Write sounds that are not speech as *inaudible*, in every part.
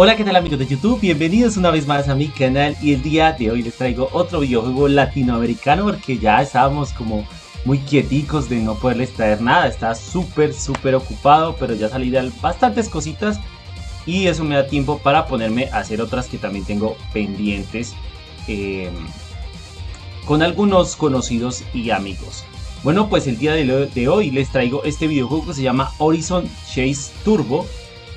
Hola qué tal amigos de YouTube, bienvenidos una vez más a mi canal y el día de hoy les traigo otro videojuego latinoamericano porque ya estábamos como muy quieticos de no poderles traer nada, estaba súper súper ocupado pero ya salieron bastantes cositas y eso me da tiempo para ponerme a hacer otras que también tengo pendientes eh, con algunos conocidos y amigos. Bueno pues el día de hoy les traigo este videojuego que se llama Horizon Chase Turbo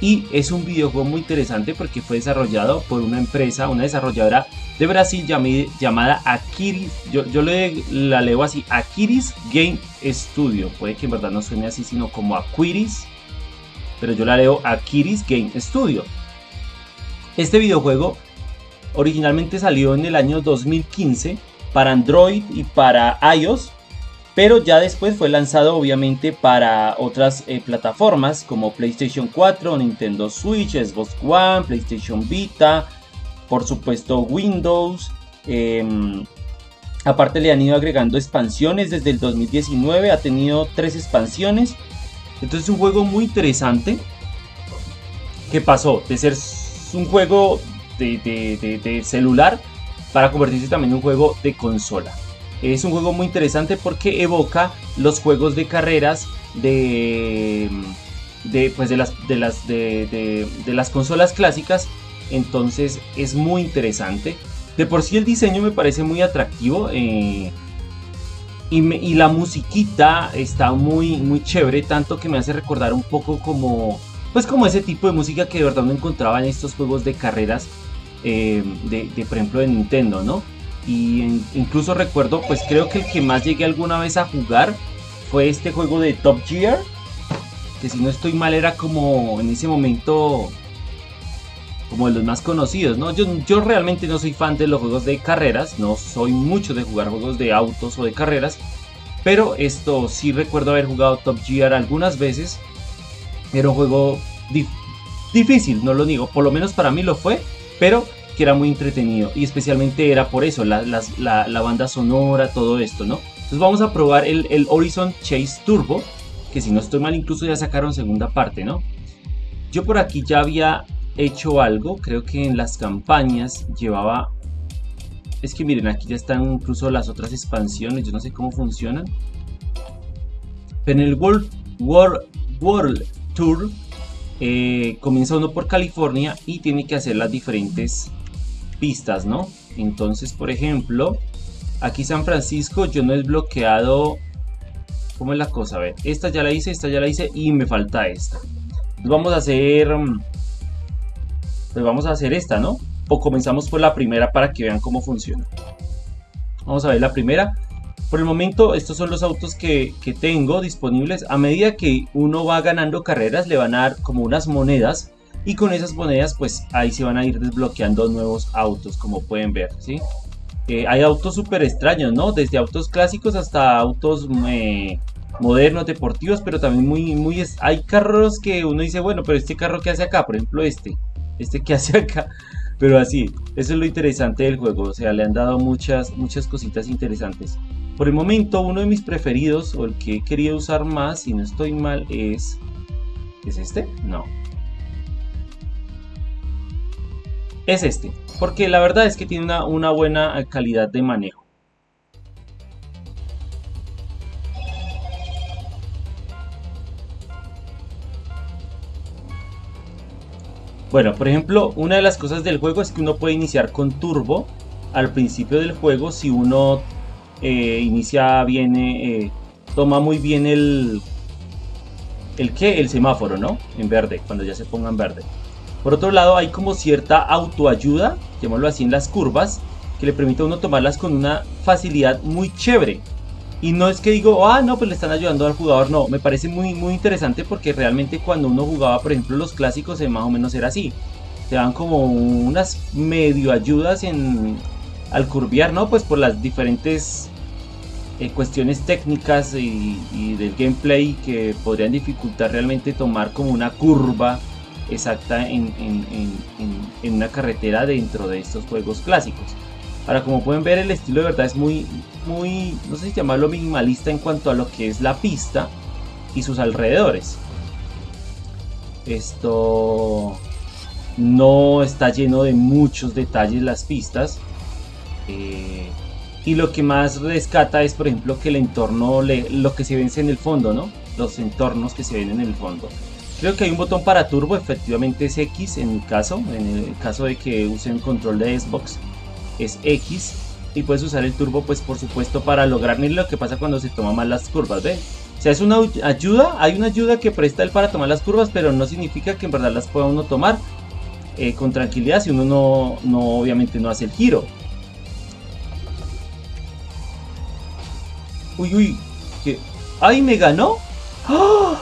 y es un videojuego muy interesante porque fue desarrollado por una empresa, una desarrolladora de Brasil llamada Akiris, yo, yo le, la leo así, Akiris Game Studio, puede que en verdad no suene así sino como Aquiris, pero yo la leo Akiris Game Studio. Este videojuego originalmente salió en el año 2015 para Android y para iOS pero ya después fue lanzado obviamente para otras eh, plataformas como PlayStation 4, Nintendo Switch, Xbox One, PlayStation Vita, por supuesto Windows. Em, aparte le han ido agregando expansiones desde el 2019, ha tenido tres expansiones. Entonces es un juego muy interesante que pasó de ser un juego de celular para convertirse también en un juego de consola. Es un juego muy interesante porque evoca los juegos de carreras de, de, pues de, las, de, las, de, las consolas clásicas. Entonces es muy interesante. De por sí el diseño me parece muy atractivo. Eh, y, la musiquita está muy, muy chévere. Tanto que me hace recordar un poco como... Pues como ese tipo de música que de verdad no encontraba en estos juegos de carreras. Eh, de, de, por ejemplo de Nintendo, ¿no? Y incluso recuerdo pues creo que el que más llegué alguna vez a jugar fue este juego de Top Gear que si no estoy mal era como en ese momento como de los más conocidos, ¿no? Yo, yo realmente no soy fan de los juegos de carreras, no soy mucho de jugar juegos de autos o de carreras, pero esto sí recuerdo haber jugado Top Gear algunas veces. Era un juego difícil, no lo digo, por lo menos para mí lo fue, pero que era muy entretenido y especialmente era por eso, la, banda sonora, todo esto, ¿no? Entonces vamos a probar el, Horizon Chase Turbo, que si no estoy mal incluso ya sacaron segunda parte, ¿no? Yo por aquí ya había hecho algo, creo que en las campañas llevaba... Es que miren, aquí ya están incluso las otras expansiones, yo no sé cómo funcionan. Pero en el World, World, World Tour eh, comienza uno por California y tiene que hacer las diferentes pistas, ¿no? Entonces, por ejemplo, aquí San Francisco yo no he desbloqueado... ¿Cómo es la cosa? A ver, esta ya la hice, esta ya la hice y me falta esta. Vamos a hacer... Mm, pues vamos a hacer esta, ¿no? O comenzamos por la primera para que vean cómo funciona. Vamos a ver la primera. Por el momento estos son los autos que, tengo disponibles. A medida que uno va ganando carreras le van a dar como unas monedas y con esas monedas pues ahí se van a ir desbloqueando nuevos autos como pueden ver ¿sí? Eh, hay autos súper extraños no desde autos clásicos hasta autos eh, modernos deportivos pero también muy muy hay carros que uno dice bueno pero este carro que hace acá por ejemplo este este que *laughs* hace acá pero así eso es lo interesante del juego o sea le han dado muchas muchas cositas interesantes por el momento uno de mis preferidos o el que querido usar más si no estoy mal es ¿es este? no es este, porque la verdad es que tiene una, buena calidad de manejo. Bueno, por ejemplo, una de las cosas del juego es que uno puede iniciar con turbo al principio del juego si uno eh, inicia bien, eh, toma muy bien el, el que, el semáforo, ¿no? En verde, cuando ya se ponga en verde. Por otro lado, hay como cierta autoayuda, llamémoslo así, en las curvas, que le permite a uno tomarlas con una facilidad muy chévere. Y no es que digo, ah, no, pues le están ayudando al jugador, no, me parece muy, muy interesante porque realmente cuando uno jugaba, por ejemplo, los clásicos, eh, más o menos era así. Te dan como unas medio ayudas en, al curviar, ¿no? Pues por las diferentes eh, cuestiones técnicas y, y, del gameplay que podrían dificultar realmente tomar como una curva exacta en, una carretera dentro de estos juegos clásicos. Ahora, como pueden ver, el estilo de verdad es muy, muy, no sé si llamarlo minimalista en cuanto a lo que es la pista y sus alrededores. Esto... no está lleno de muchos detalles las pistas. Eh, y lo que más rescata es, por ejemplo, que el entorno, lo que se vence en el fondo, ¿no? Los entornos que se ven en el fondo. Creo que hay un botón para turbo, efectivamente es X en mi caso. En el caso de que usen control de Xbox, es X. Y puedes usar el turbo, pues por supuesto, para lograr lo que pasa cuando se toma mal las curvas. O sea, es una ayuda, hay una ayuda que presta él para tomar las curvas, pero no significa que en verdad las pueda uno tomar eh, con tranquilidad si uno no, no, obviamente no hace el giro. Uy, uy, que... ¡Ay, me ganó! ¡Ah!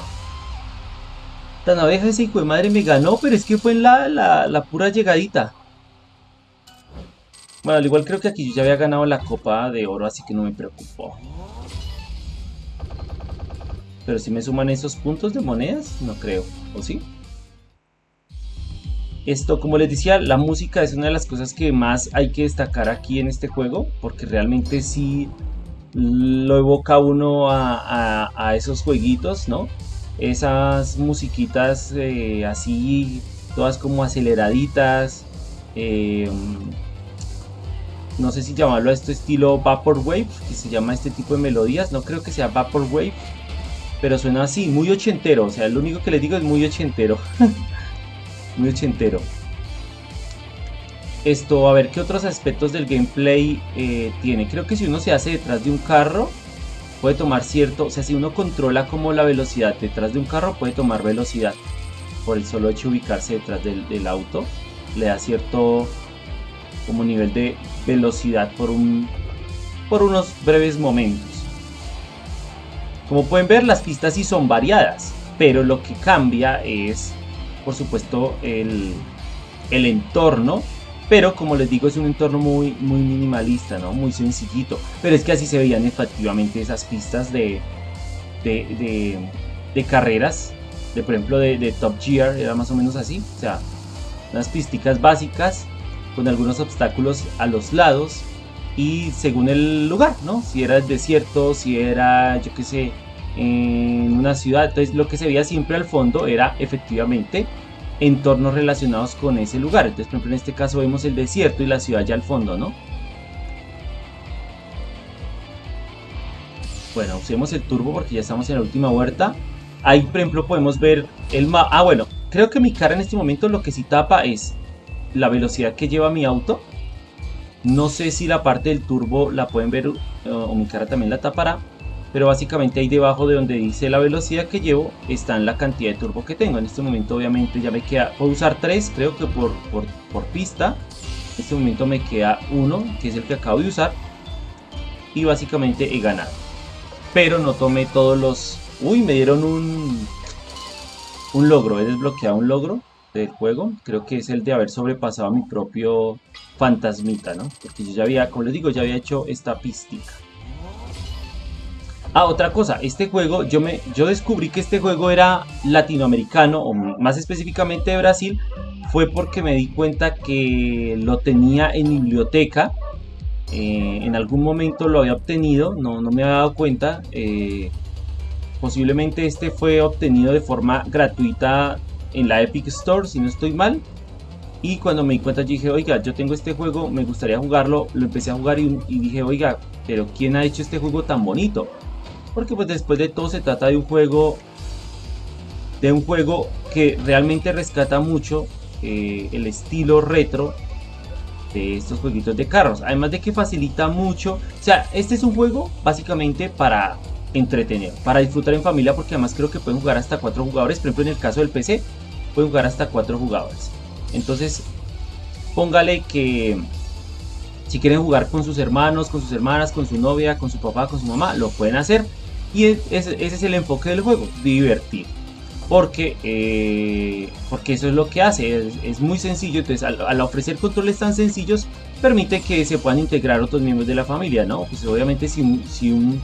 Abeja ese hijo de madre me ganó, pero es que fue en la, la, pura llegadita. Bueno, al igual creo que aquí yo ya había ganado la copa de oro, así que no me preocupo. Pero si me suman esos puntos de monedas, no creo, ¿o sí? Esto, como les decía, la música es una de las cosas que más hay que destacar aquí en este juego, porque realmente sí lo evoca uno a, esos jueguitos, ¿no? Esas musiquitas eh, así, todas como aceleraditas. Eh, no sé si llamarlo a esto estilo Vaporwave, que se llama este tipo de melodías. No creo que sea Vaporwave, pero suena así, muy ochentero. O sea, lo único que les digo es muy ochentero. *laughs* muy ochentero. Esto, a ver qué otros aspectos del gameplay eh, tiene. Creo que si uno se hace detrás de un carro, puede tomar cierto, o sea, si uno controla como la velocidad detrás de un carro, puede tomar velocidad. Por el solo hecho de ubicarse detrás del, auto, le da cierto como nivel de velocidad por, un, por unos breves momentos. Como pueden ver, las pistas sí son variadas, pero lo que cambia es, por supuesto, el, el entorno pero como les digo, es un entorno muy, muy minimalista, ¿no? Muy sencillito. Pero es que así se veían efectivamente esas pistas de, de, de, carreras. De por ejemplo de, Top Gear, era más o menos así. O sea, unas pisticas básicas con algunos obstáculos a los lados. Y según el lugar, ¿no? Si era el desierto, si era, yo qué sé, en una ciudad. Entonces lo que se veía siempre al fondo era efectivamente entornos relacionados con ese lugar. Entonces, por ejemplo, en este caso vemos el desierto y la ciudad ya al fondo, ¿no? Bueno, usemos el turbo porque ya estamos en la última vuelta. Ahí, por ejemplo, podemos ver el mapa. Ah, bueno, creo que mi cara en este momento lo que sí tapa es la velocidad que lleva mi auto. No sé si la parte del turbo la pueden ver o mi cara también la tapará pero básicamente ahí debajo de donde dice la velocidad que llevo está en la cantidad de turbo que tengo. En este momento obviamente ya me queda puedo usar 3 creo que por, por, pista. En este momento me queda uno que es el que acabo de usar y básicamente he ganado. Pero no tomé todos los uy me dieron un un logro he desbloqueado un logro del juego. Creo que es el de haber sobrepasado mi propio fantasmita no porque yo ya había como les digo ya había hecho esta pistica Ah, otra cosa, este juego, yo, me, yo descubrí que este juego era latinoamericano, o más específicamente de Brasil, fue porque me di cuenta que lo tenía en biblioteca. Eh, en algún momento lo había obtenido, no, no me había dado cuenta. Eh, posiblemente este fue obtenido de forma gratuita en la Epic Store, si no estoy mal. Y cuando me di cuenta, dije, oiga, yo tengo este juego, me gustaría jugarlo. Lo empecé a jugar y dije, oiga, pero ¿quién ha hecho este juego tan bonito? Porque pues después de todo se trata de un juego de un juego que realmente rescata mucho eh, el estilo retro de estos jueguitos de carros. Además de que facilita mucho. O sea, este es un juego básicamente para entretener, para disfrutar en familia, porque además creo que pueden jugar hasta cuatro jugadores. Por ejemplo, en el caso del PC, pueden jugar hasta cuatro jugadores. Entonces, póngale que si quieren jugar con sus hermanos, con sus hermanas, con su novia, con su papá, con su mamá, lo pueden hacer. Y ese, es el enfoque del juego, divertir. Porque, eh, porque eso es lo que hace, es, muy sencillo. Entonces, al, ofrecer controles tan sencillos, permite que se puedan integrar otros miembros de la familia, ¿no? Pues obviamente, si, si, un,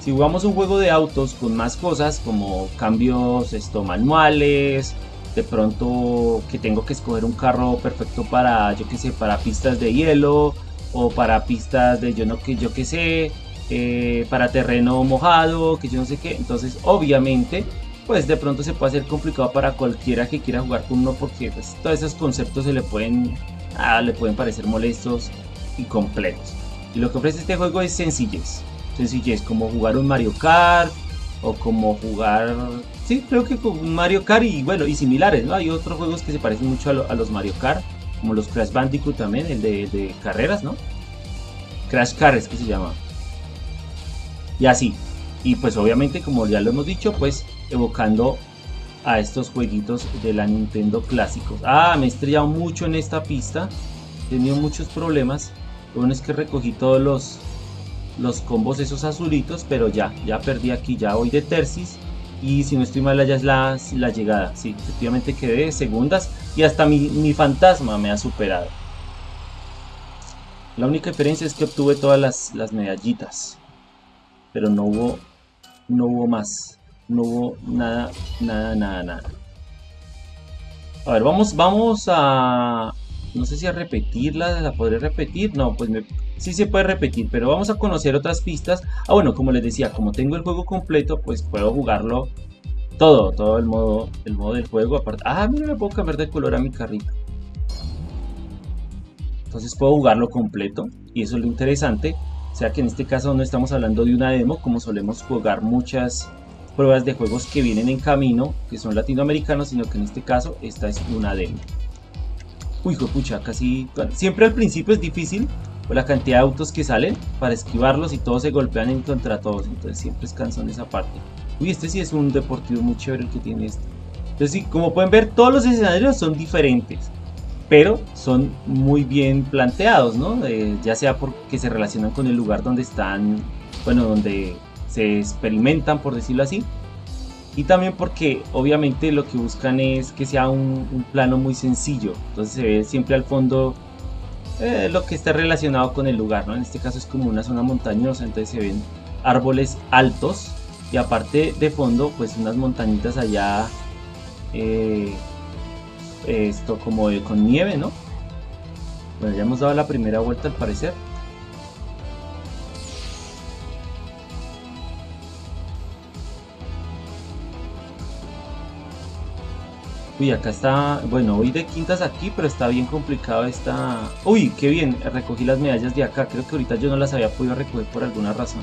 si jugamos un juego de autos con más cosas, como cambios esto, manuales, de pronto que tengo que escoger un carro perfecto para, yo que sé, para pistas de hielo, o para pistas de yo no que yo que sé, eh, para terreno mojado, que yo no sé qué. Entonces, obviamente, pues de pronto se puede hacer complicado para cualquiera que quiera jugar con uno porque pues, todos esos conceptos se le pueden, ah, le pueden parecer molestos y completos. Y lo que ofrece este juego es sencillez. Sencillez, como jugar un Mario Kart o como jugar... Sí, creo que con Mario Kart y bueno, y similares, ¿no? Hay otros juegos que se parecen mucho a, los Mario Kart, como los Crash Bandicoot también, el de, carreras, ¿no? Crash Car es que se llama. Y así. Y pues obviamente, como ya lo hemos dicho, pues evocando a estos jueguitos de la Nintendo clásicos. Ah, me he estrellado mucho en esta pista. He tenido muchos problemas. Lo bueno es que recogí todos los, los combos esos azulitos, pero ya, ya perdí aquí, ya voy de tercis. Y si no estoy mal, ya es la, la llegada. Sí, efectivamente quedé segundas y hasta mi, mi fantasma me ha superado. La única diferencia es que obtuve todas las, las medallitas. Pero no hubo, no hubo más. No hubo nada, nada, nada, nada. A ver, vamos, vamos a... No sé si a repetirla, ¿la podré repetir? No, pues me, sí se puede repetir, pero vamos a conocer otras pistas. Ah, bueno, como les decía, como tengo el juego completo, pues puedo jugarlo todo, todo el modo, el modo del juego. Aparte, ah, mira, me puedo cambiar de color a mi carrito. Entonces puedo jugarlo completo y eso es lo interesante. O sea que en este caso no estamos hablando de una demo como solemos jugar muchas pruebas de juegos que vienen en camino, que son latinoamericanos, sino que en este caso esta es una demo. Uy, pucha, casi... Siempre al principio es difícil por la cantidad de autos que salen para esquivarlos y todos se golpean en contra todos, entonces siempre es cansón esa parte. Uy, este sí es un deportivo muy chévere el que tiene este. Entonces sí, como pueden ver, todos los escenarios son diferentes, pero son muy bien planteados, ¿no? Eh, ya sea porque se relacionan con el lugar donde están, bueno, donde se experimentan, por decirlo así. Y también porque obviamente lo que buscan es que sea un, plano muy sencillo. Entonces se ve siempre al fondo eh, lo que está relacionado con el lugar, ¿no? En este caso es como una zona montañosa, entonces se ven árboles altos y aparte de fondo pues unas montañitas allá eh, esto como con nieve, ¿no? Bueno, ya hemos dado la primera vuelta al parecer. Uy, acá está, bueno, voy de quintas aquí, pero está bien complicado esta... Uy, qué bien, recogí las medallas de acá, creo que ahorita yo no las había podido recoger por alguna razón.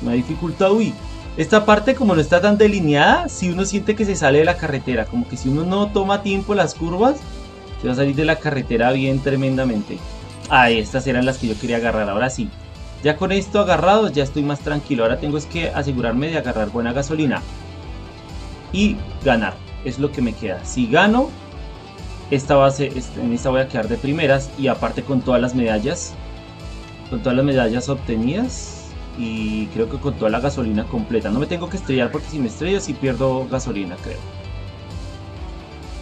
Me dificultad, uy, esta parte como no está tan delineada, si uno siente que se sale de la carretera, como que si uno no toma tiempo las curvas, se va a salir de la carretera bien tremendamente. Ah, estas eran las que yo quería agarrar, ahora sí. Ya con esto agarrado ya estoy más tranquilo, ahora tengo es que asegurarme de agarrar buena gasolina y ganar es lo que me queda. Si gano, esta base, en esta voy a quedar de primeras y aparte con todas las medallas, con todas las medallas obtenidas y creo que con toda la gasolina completa. No me tengo que estrellar porque si me estrello si pierdo gasolina, creo.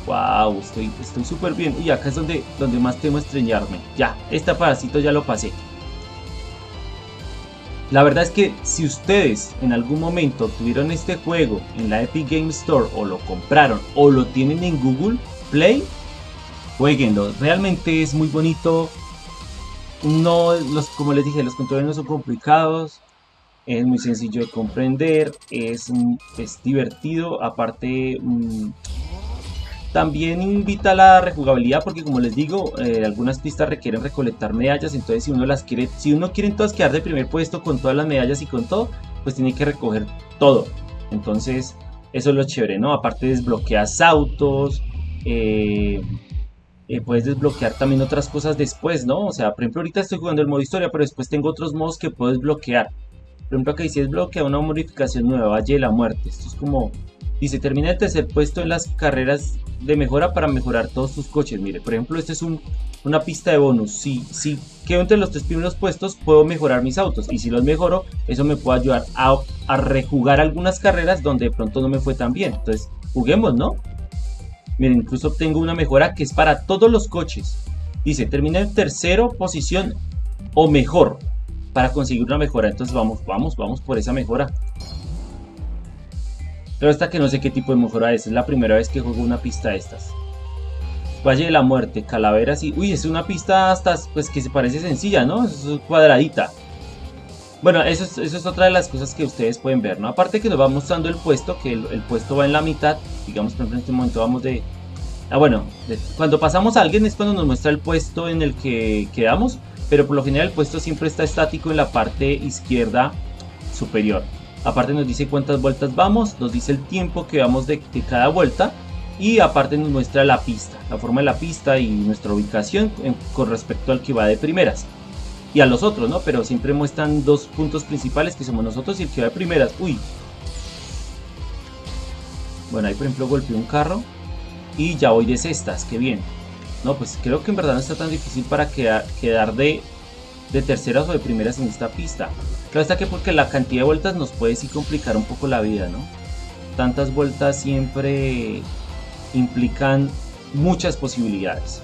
Wow, estoy súper bien. Y acá es donde, donde más temo estrellarme. Ya, este parásito ya lo pasé. La verdad es que si ustedes en algún momento tuvieron este juego en la Epic Game Store o lo compraron o lo tienen en Google Play, jueguenlo. Realmente es muy bonito. No, los, como les dije, los controles no son complicados. Es muy sencillo de comprender. Es, es divertido. Aparte, mm, también invita a la rejugabilidad porque como les digo, eh, algunas pistas requieren recolectar medallas, entonces si uno las quiere, si uno quiere entonces quedar de primer puesto con todas las medallas y con todo, pues tiene que recoger todo. Entonces, eso es lo chévere, ¿no? Aparte desbloqueas autos, eh, eh, puedes desbloquear también otras cosas después, ¿no? O sea, por ejemplo, ahorita estoy jugando el modo historia, pero después tengo otros modos que puedo desbloquear. Por ejemplo, acá dice desbloquea una modificación nueva, Valle de la Muerte. Esto es como Dice, termina el tercer puesto en las carreras de mejora para mejorar todos tus coches. Mire, por ejemplo, esta es una pista de bonus. Si, si quedo entre los tres primeros puestos, puedo mejorar mis autos. Y si los mejoro, eso me puede ayudar a, a rejugar algunas carreras donde de pronto no me fue tan bien. Entonces, juguemos, ¿no? Miren, incluso obtengo una mejora que es para todos los coches. Dice, termina en tercero posición o mejor para conseguir una mejora. Entonces vamos, vamos, vamos por esa mejora. Pero esta que no sé qué tipo de mejora es, es la primera vez que juego una pista de estas. Valle de la Muerte, Calaveras y... Uy, es una pista hasta pues que se parece sencilla, ¿no? Es cuadradita. Bueno, eso es, eso es otra de las cosas que ustedes pueden ver, ¿no? Aparte que nos va mostrando el puesto, que el, puesto va en la mitad. Digamos, por ejemplo, en este momento vamos de... Ah, bueno, cuando pasamos a alguien es cuando nos muestra el puesto en el que quedamos. Pero por lo general el puesto siempre está estático en la parte izquierda superior. Aparte nos dice cuántas vueltas vamos, nos dice el tiempo que vamos de, cada vuelta. Y aparte nos muestra la pista, la forma de la pista y nuestra ubicación con respecto al que va de primeras y a los otros, ¿no? Pero siempre muestran dos puntos principales que somos nosotros y el que va de primeras. Uy. Bueno, ahí por ejemplo golpeé un carro y ya voy de cestas, qué bien. No, pues creo que en verdad no está tan difícil para quedar, de, de terceras o de primeras en esta pista. Claro está que porque la cantidad de vueltas nos puede sí complicar un poco la vida, ¿no? Tantas vueltas siempre implican muchas posibilidades.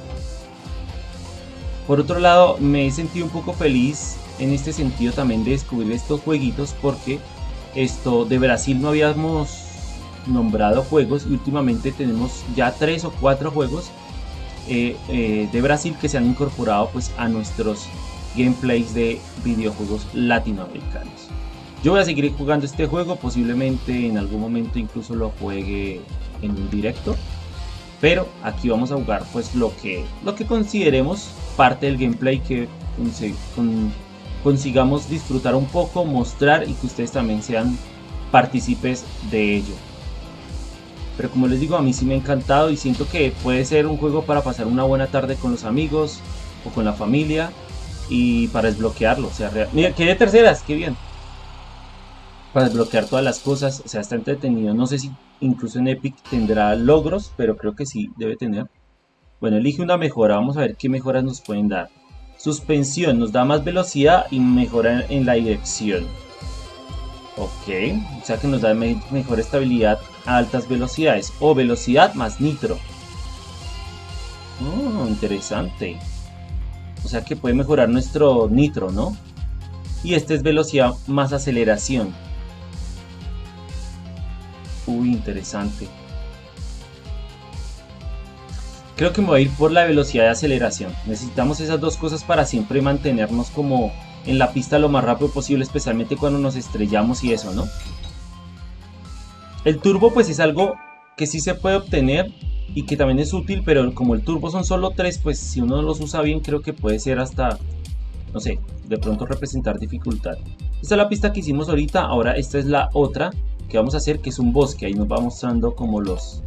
Por otro lado, me he sentido un poco feliz en este sentido también de descubrir estos jueguitos porque esto de Brasil no habíamos nombrado juegos y últimamente tenemos ya tres o cuatro juegos eh, eh, de Brasil que se han incorporado pues a nuestros gameplays de videojuegos latinoamericanos. Yo voy a seguir jugando este juego, posiblemente en algún momento incluso lo juegue en un directo. Pero aquí vamos a jugar pues lo que, lo que consideremos parte del gameplay que consigamos disfrutar un poco, mostrar y que ustedes también sean partícipes de ello. Pero como les digo, a mí sí me ha encantado y siento que puede ser un juego para pasar una buena tarde con los amigos o con la familia y para desbloquearlo. O sea, mira, que de terceras, qué bien. Para desbloquear todas las cosas, o sea, está entretenido. No sé si incluso en Epic tendrá logros, pero creo que sí, debe tener. Bueno, elige una mejora, vamos a ver qué mejoras nos pueden dar. Suspensión, nos da más velocidad y mejora en la dirección. Ok, o sea que nos da mejor estabilidad a altas velocidades. O velocidad más nitro. Oh, interesante. O sea que puede mejorar nuestro nitro, ¿no? Y este es velocidad más aceleración. Uy, interesante. Creo que me voy a ir por la velocidad de aceleración. Necesitamos esas dos cosas para siempre mantenernos como en la pista lo más rápido posible, especialmente cuando nos estrellamos y eso, ¿no? El turbo pues es algo que sí se puede obtener y que también es útil, pero como el turbo son solo tres, pues si uno los usa bien creo que puede ser hasta, no sé, de pronto representar dificultad. Esta es la pista que hicimos ahorita, ahora esta es la otra que vamos a hacer, que es un bosque, ahí nos va mostrando como los,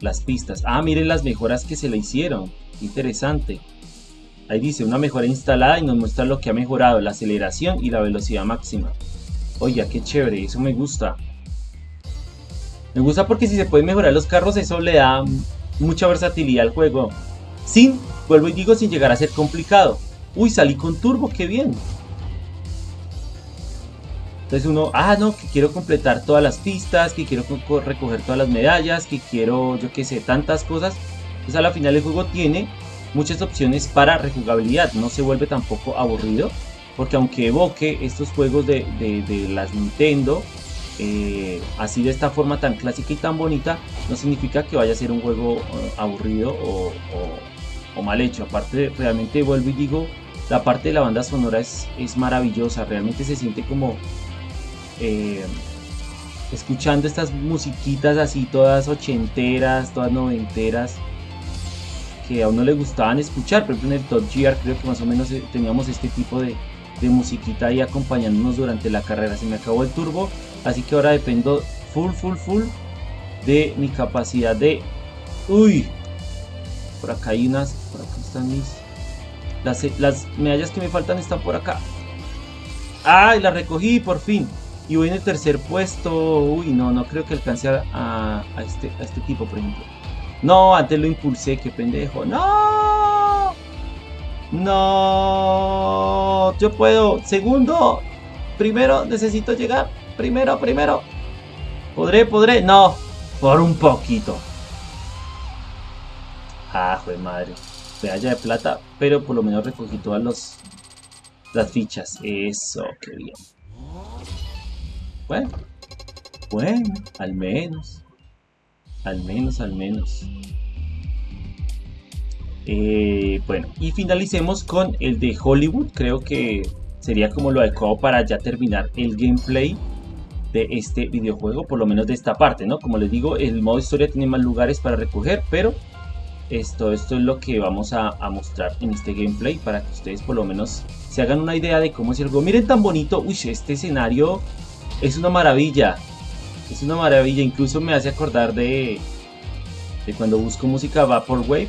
las pistas. Ah, miren las mejoras que se le hicieron. Interesante. Ahí dice una mejora instalada y nos muestra lo que ha mejorado, la aceleración y la velocidad máxima. Oye, qué chévere, eso me gusta. Me gusta porque si se pueden mejorar los carros, eso le da mucha versatilidad al juego. Sin, vuelvo y digo, sin llegar a ser complicado. Uy, salí con turbo, qué bien. Entonces uno, ah, no, que quiero completar todas las pistas, que quiero recoger todas las medallas, que quiero, yo qué sé, tantas cosas. Entonces a la final el juego tiene muchas opciones para rejugabilidad, no se vuelve tampoco aburrido, porque aunque evoque estos juegos de, las Nintendo, eh, así de esta forma tan clásica y tan bonita, no significa que vaya a ser un juego eh, aburrido o, o, mal hecho. Aparte, realmente vuelvo y digo, la parte de la banda sonora es, es maravillosa, realmente se siente como eh, escuchando estas musiquitas así todas ochenteras, todas noventeras, que a uno le gustaban escuchar, por ejemplo en el Top Gear creo que más o menos eh, teníamos este tipo de, de musiquita ahí acompañándonos durante la carrera. Se me acabó el turbo, así que ahora dependo full, full, full de mi capacidad de... ¡Uy! Por acá hay unas... Por acá están mis... Las, las medallas que me faltan están por acá. ¡Ay! Las recogí por fin. Y voy en el tercer puesto. Uy, no, no creo que alcance a, este, a este tipo, por ejemplo. No, antes lo impulsé, qué pendejo. ¡No! No, yo puedo. Segundo, primero necesito llegar. Primero, primero. ¿Podré, podré? No, por un poquito. Ah, joder madre. Medalla de plata, pero por lo menos recogí todas los, las fichas. Eso, qué bien. Bueno, bueno, al menos. Al menos, al menos. Eh, bueno, y finalicemos con el de Hollywood. Creo que sería como lo adecuado para ya terminar el gameplay de este videojuego, por lo menos de esta parte, ¿no? Como les digo, el modo historia tiene más lugares para recoger, pero esto, esto es lo que vamos a, mostrar en este gameplay para que ustedes por lo menos se hagan una idea de cómo es el juego. Miren tan bonito, uy, este escenario es una maravilla, es una maravilla, incluso me hace acordar de, de cuando busco música Vaporwave,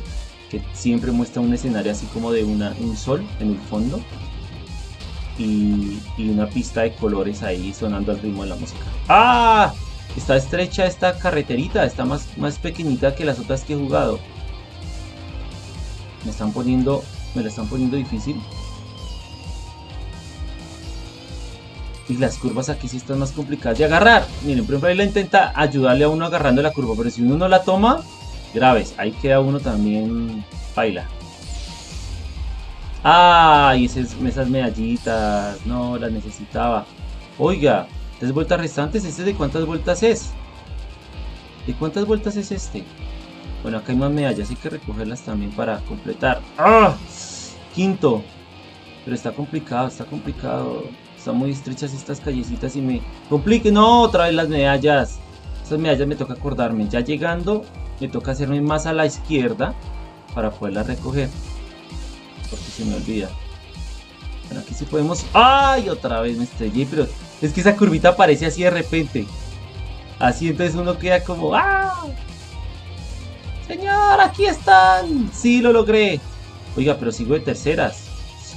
que siempre muestra un escenario así como de una, un sol en el fondo y, una pista de colores ahí sonando al ritmo de la música. ¡Ah! Está estrecha esta carreterita, está más, más pequeñita que las otras que he jugado. Me están poniendo, me la están poniendo difícil. Y las curvas aquí sí están más complicadas de agarrar. Miren, por ejemplo, ahí la intenta ayudarle a uno agarrando la curva, pero si uno no la toma, graves. Ahí queda uno también baila. ¡Ay! Esas, esas medallitas. No, las necesitaba. Oiga, tres vueltas restantes. ¿Este de cuántas vueltas es? ¿De cuántas vueltas es este? Bueno, acá hay más medallas. Hay que recogerlas también para completar. ¡Ah! Quinto. Pero está complicado, está complicado. Están muy estrechas estas callecitas y me complique. No, otra vez las medallas. Estas medallas me toca acordarme. Ya llegando, me toca hacerme más a la izquierda para poderlas recoger porque se me olvida. Bueno, aquí sí podemos... ¡Ay! Otra vez me estrellé, pero es que esa curvita aparece así de repente. Así entonces uno queda como... ¡Ah! Señor, aquí están. Sí, lo logré. Oiga, pero sigo de terceras.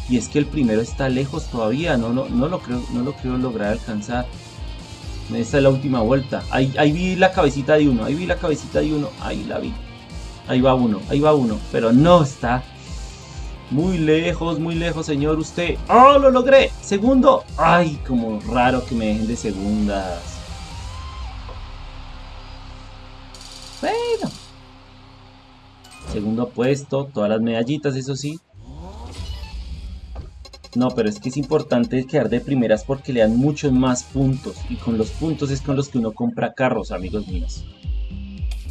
Y es que el primero está lejos todavía. No, no, no, lo, creo, no lo creo lograr alcanzar. Esta es la última vuelta. Ahí, ahí vi la cabecita de uno. Ahí vi la cabecita de uno. Ahí la vi. Ahí va uno. Ahí va uno. Pero no está muy lejos, muy lejos, señor. Usted. ¡Oh, lo logré! Segundo. ¡Ay, como raro que me dejen de segundas! Bueno. Segundo puesto. Todas las medallitas, eso sí. No, pero es que es importante quedar de primeras porque le dan muchos más puntos. Y con los puntos es con los que uno compra carros, amigos míos.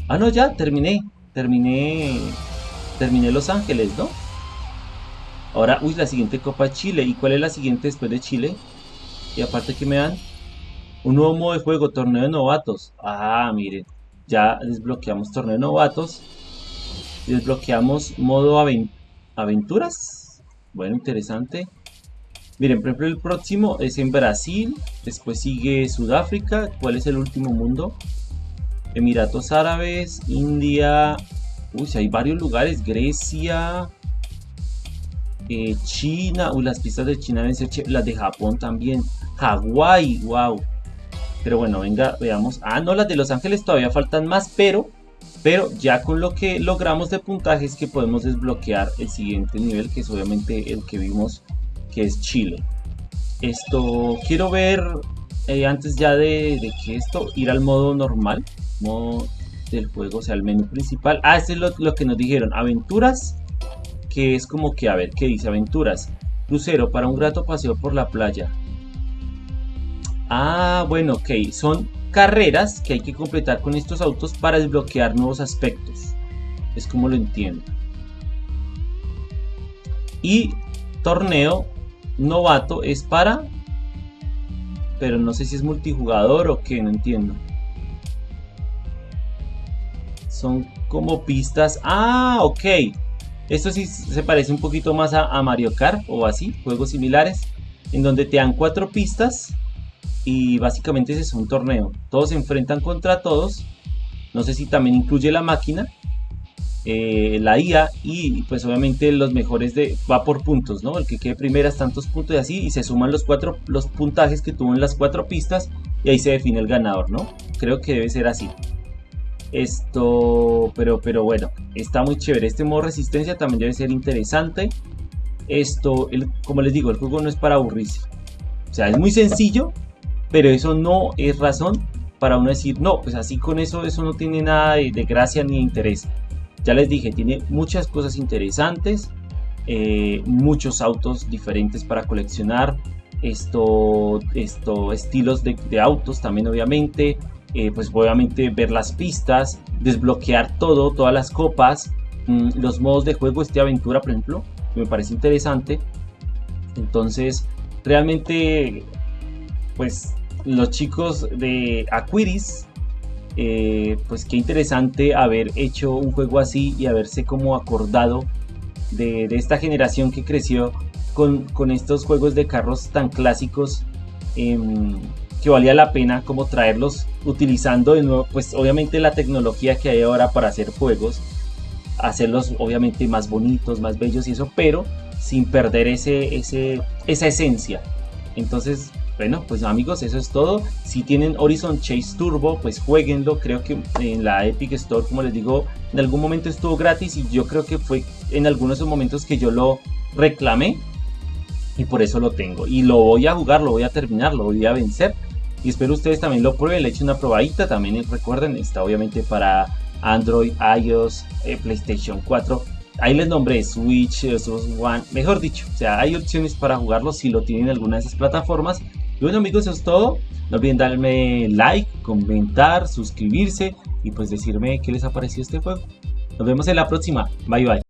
Ah, no, ya, terminé. Terminé... Terminé Los Ángeles, ¿no? Ahora, uy, la siguiente Copa Chile. ¿Y cuál es la siguiente después de Chile? Y aparte que me dan un nuevo modo de juego, torneo de novatos. Ah, miren, ya desbloqueamos torneo de novatos. Desbloqueamos modo aventuras. Bueno, interesante. Miren, por ejemplo, el próximo es en Brasil. Después sigue Sudáfrica. ¿Cuál es el último mundo? Emiratos Árabes, India. Uy, hay varios lugares. Grecia. Eh, China, uy, las pistas de China deben ser las de Japón también, Hawái, wow. Pero bueno, venga, veamos. Ah, no, las de Los Ángeles todavía faltan más, pero, pero ya con lo que logramos de puntaje es que podemos desbloquear el siguiente nivel, que es obviamente el que vimos, que es Chile. Esto, quiero ver, eh, antes ya de, que esto, ir al modo normal, modo del juego, o sea, el menú principal. Ah, este es lo, lo que nos dijeron, aventuras que es como que, a ver, ¿qué dice? Aventuras. Crucero para un grato paseo por la playa. Ah, bueno, ok. Son carreras que hay que completar con estos autos para desbloquear nuevos aspectos. Es como lo entiendo. Y torneo novato es para... Pero no sé si es multijugador o qué, no entiendo. Son como pistas. Ah, ok. Esto sí se parece un poquito más a, Mario Kart o así, juegos similares, en donde te dan cuatro pistas y básicamente ese es un torneo. Todos se enfrentan contra todos. No sé si también incluye la máquina, eh, la IA y pues obviamente los mejores de va por puntos, ¿no? El que quede primeras tantos puntos y así y se suman los cuatro los puntajes que tuvo en las cuatro pistas y ahí se define el ganador, ¿no? Creo que debe ser así. Esto, pero, pero bueno, está muy chévere. Este modo resistencia también debe ser interesante. Esto, el, como les digo, el juego no es para aburrirse. O sea, es muy sencillo, pero eso no es razón para uno decir, no, pues así con eso, eso no tiene nada de, gracia ni interés. Ya les dije, tiene muchas cosas interesantes, eh, muchos autos diferentes para coleccionar, esto, estilos de, de autos también obviamente, eh, pues obviamente ver las pistas, desbloquear todo, todas las copas, mm, los modos de juego, este aventura por ejemplo, me parece interesante. Entonces realmente, pues los chicos de Aquiris, eh, pues qué interesante haber hecho un juego así y haberse como acordado de, esta generación que creció con, estos juegos de carros tan clásicos em, que valía la pena como traerlos utilizando de nuevo, pues obviamente la tecnología que hay ahora para hacer juegos, hacerlos obviamente más bonitos, más bellos y eso, pero sin perder ese, esa esencia. Entonces, bueno, pues amigos, eso es todo. Si tienen Horizon Chase Turbo, pues jueguenlo. Creo que en la Epic Store, como les digo, en algún momento estuvo gratis y yo creo que fue en algunos momentos que yo lo reclamé y por eso lo tengo. Y lo voy a jugar, lo voy a terminar, lo voy a vencer. Y espero ustedes también lo prueben, le echen una probadita. También recuerden, está obviamente para Android, iOS, eh, PlayStation 4 ahí les nombré Switch, Xbox One, mejor dicho, o sea, hay opciones para jugarlo si lo tienen en alguna de esas plataformas. Y bueno amigos, eso es todo. No olviden darme like, comentar, suscribirse y pues decirme qué les ha parecido este juego. Nos vemos en la próxima. Bye bye.